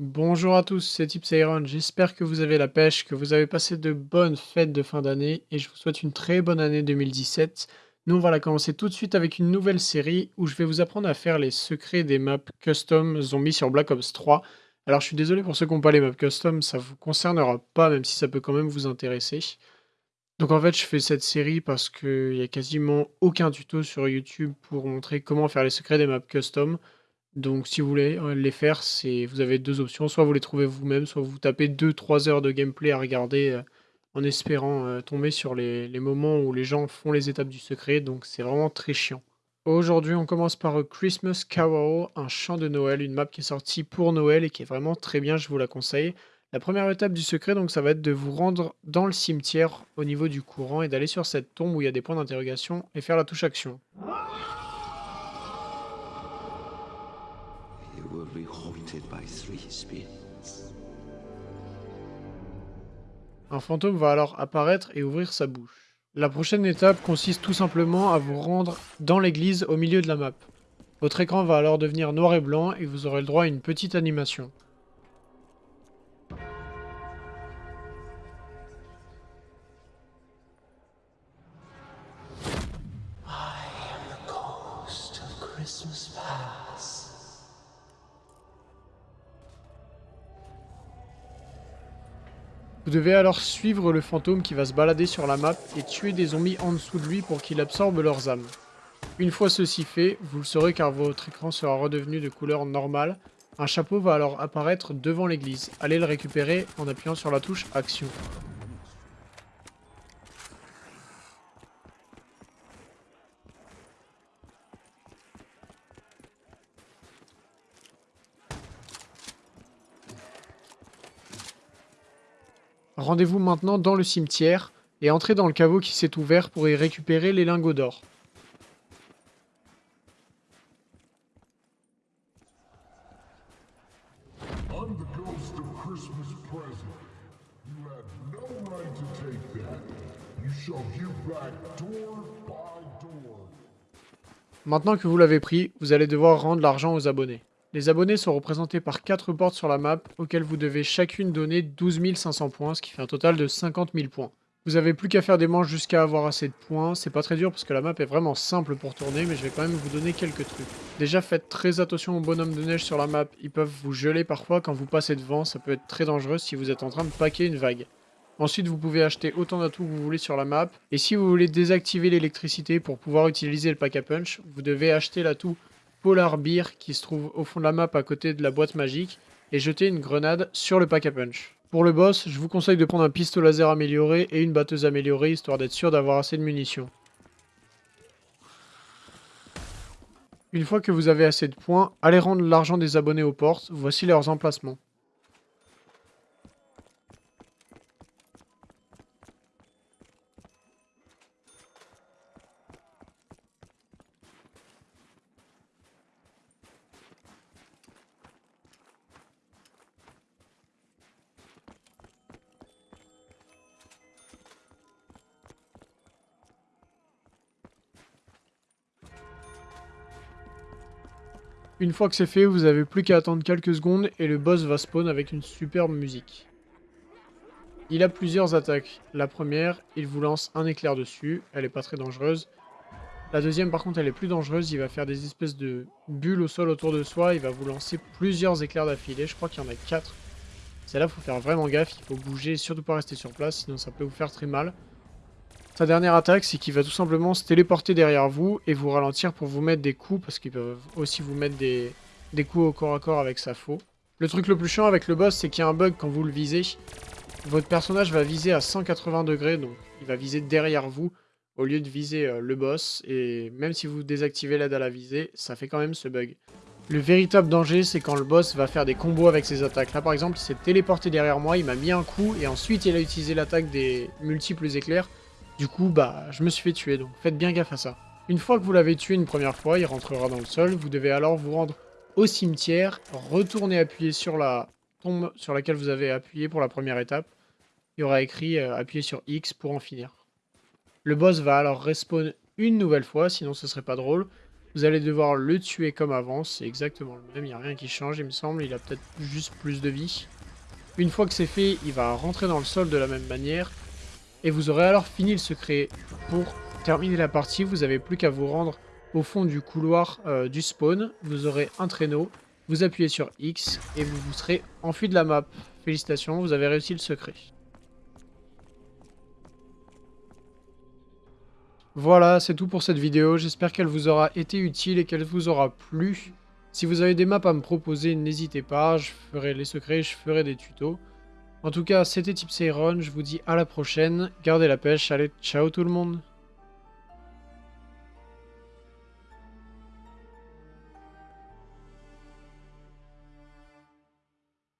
Bonjour à tous, c'est Tipsairon. J'espère que vous avez la pêche, que vous avez passé de bonnes fêtes de fin d'année et je vous souhaite une très bonne année 2017. Nous, on va la commencer tout de suite avec une nouvelle série où je vais vous apprendre à faire les secrets des maps custom zombies sur Black Ops 3. Alors, je suis désolé pour ceux qui n'ont pas les maps custom, ça vous concernera pas, même si ça peut quand même vous intéresser. Donc en fait, je fais cette série parce qu'il y a quasiment aucun tuto sur YouTube pour montrer comment faire les secrets des maps custom. Donc si vous voulez euh, les faire, c'est vous avez deux options, soit vous les trouvez vous-même, soit vous tapez 2-3 heures de gameplay à regarder euh, en espérant euh, tomber sur les, moments où les gens font les étapes du secret, donc c'est vraiment très chiant. Aujourd'hui, on commence par Christmas Carol, un chant de Noël, une map qui est sortie pour Noël et qui est vraiment très bien, je vous la conseille. La première étape du secret, donc, ça va être de vous rendre dans le cimetière au niveau du courant et d'aller sur cette tombe où il y a des points d'interrogation et faire la touche action. Un fantôme va alors apparaître et ouvrir sa bouche. La prochaine étape consiste tout simplement à vous rendre dans l'église au milieu de la map. Votre écran va alors devenir noir et blanc et vous aurez le droit à une petite animation. Vous devez alors suivre le fantôme qui va se balader sur la map et tuer des zombies en dessous de lui pour qu'il absorbe leurs âmes. Une fois ceci fait, vous le saurez car votre écran sera redevenu de couleur normale. Un chapeau va alors apparaître devant l'église. Allez le récupérer en appuyant sur la touche Action. Rendez-vous maintenant dans le cimetière et entrez dans le caveau qui s'est ouvert pour y récupérer les lingots d'or. Maintenant que vous l'avez pris, vous allez devoir rendre l'argent aux abonnés. Les abonnés sont représentés par 4 portes sur la map, auxquelles vous devez chacune donner 12 500 points, ce qui fait un total de 50 000 points. Vous avez plus qu'à faire des manches jusqu'à avoir assez de points, c'est pas très dur parce que la map est vraiment simple pour tourner, mais je vais quand même vous donner quelques trucs. Déjà faites très attention aux bonhommes de neige sur la map, ils peuvent vous geler parfois quand vous passez devant, ça peut être très dangereux si vous êtes en train de paquer une vague. Ensuite, vous pouvez acheter autant d'atouts que vous voulez sur la map. Et si vous voulez désactiver l'électricité pour pouvoir utiliser le pack à punch, vous devez acheter l'atout Polar Beer qui se trouve au fond de la map à côté de la boîte magique et jeter une grenade sur le pack à punch. Pour le boss, je vous conseille de prendre un pistolet laser amélioré et une batteuse améliorée histoire d'être sûr d'avoir assez de munitions. Une fois que vous avez assez de points, allez rendre l'argent des abonnés aux portes, voici leurs emplacements. Une fois que c'est fait, vous avez plus qu'à attendre quelques secondes et le boss va spawn avec une superbe musique. Il a plusieurs attaques. La première, il vous lance un éclair dessus, elle est pas très dangereuse. La deuxième par contre elle est plus dangereuse, il va faire des espèces de bulles au sol autour de soi, il va vous lancer plusieurs éclairs d'affilée, je crois qu'il y en a 4. Celle-là, faut faire vraiment gaffe, il faut bouger, surtout pas rester sur place, sinon ça peut vous faire très mal. Sa dernière attaque, c'est qu'il va tout simplement se téléporter derrière vous et vous ralentir pour vous mettre des coups, parce qu'il peut aussi vous mettre des, coups au corps à corps avec sa faux. Le truc le plus chiant avec le boss, c'est qu'il y a un bug quand vous le visez. Votre personnage va viser à 180 degrés, donc il va viser derrière vous au lieu de viser euh, le boss. Et même si vous désactivez l'aide à la visée, ça fait quand même ce bug. Le véritable danger, c'est quand le boss va faire des combos avec ses attaques. Là, par exemple, il s'est téléporté derrière moi, il m'a mis un coup, et ensuite il a utilisé l'attaque des multiples éclairs. Du coup, bah, je me suis fait tuer, donc faites bien gaffe à ça. Une fois que vous l'avez tué une première fois, il rentrera dans le sol. Vous devez alors vous rendre au cimetière, retourner appuyer sur la tombe sur laquelle vous avez appuyé pour la première étape. Il y aura écrit euh, appuyer sur X pour en finir. Le boss va alors respawn une nouvelle fois, sinon ce serait pas drôle. Vous allez devoir le tuer comme avant, c'est exactement le même, il n'y a rien qui change il me semble, il a peut-être juste plus de vie. Une fois que c'est fait, il va rentrer dans le sol de la même manière, et vous aurez alors fini le secret. Pour terminer la partie, vous n'avez plus qu'à vous rendre au fond du couloir euh, du spawn, vous aurez un traîneau, vous appuyez sur X, et vous vous serez enfui de la map. Félicitations, vous avez réussi le secret. Voilà, c'est tout pour cette vidéo. J'espère qu'elle vous aura été utile et qu'elle vous aura plu. Si vous avez des maps à me proposer, n'hésitez pas. Je ferai les secrets, je ferai des tutos. En tout cas, c'était Tipsy je vous dis à la prochaine. Gardez la pêche, allez, ciao tout le monde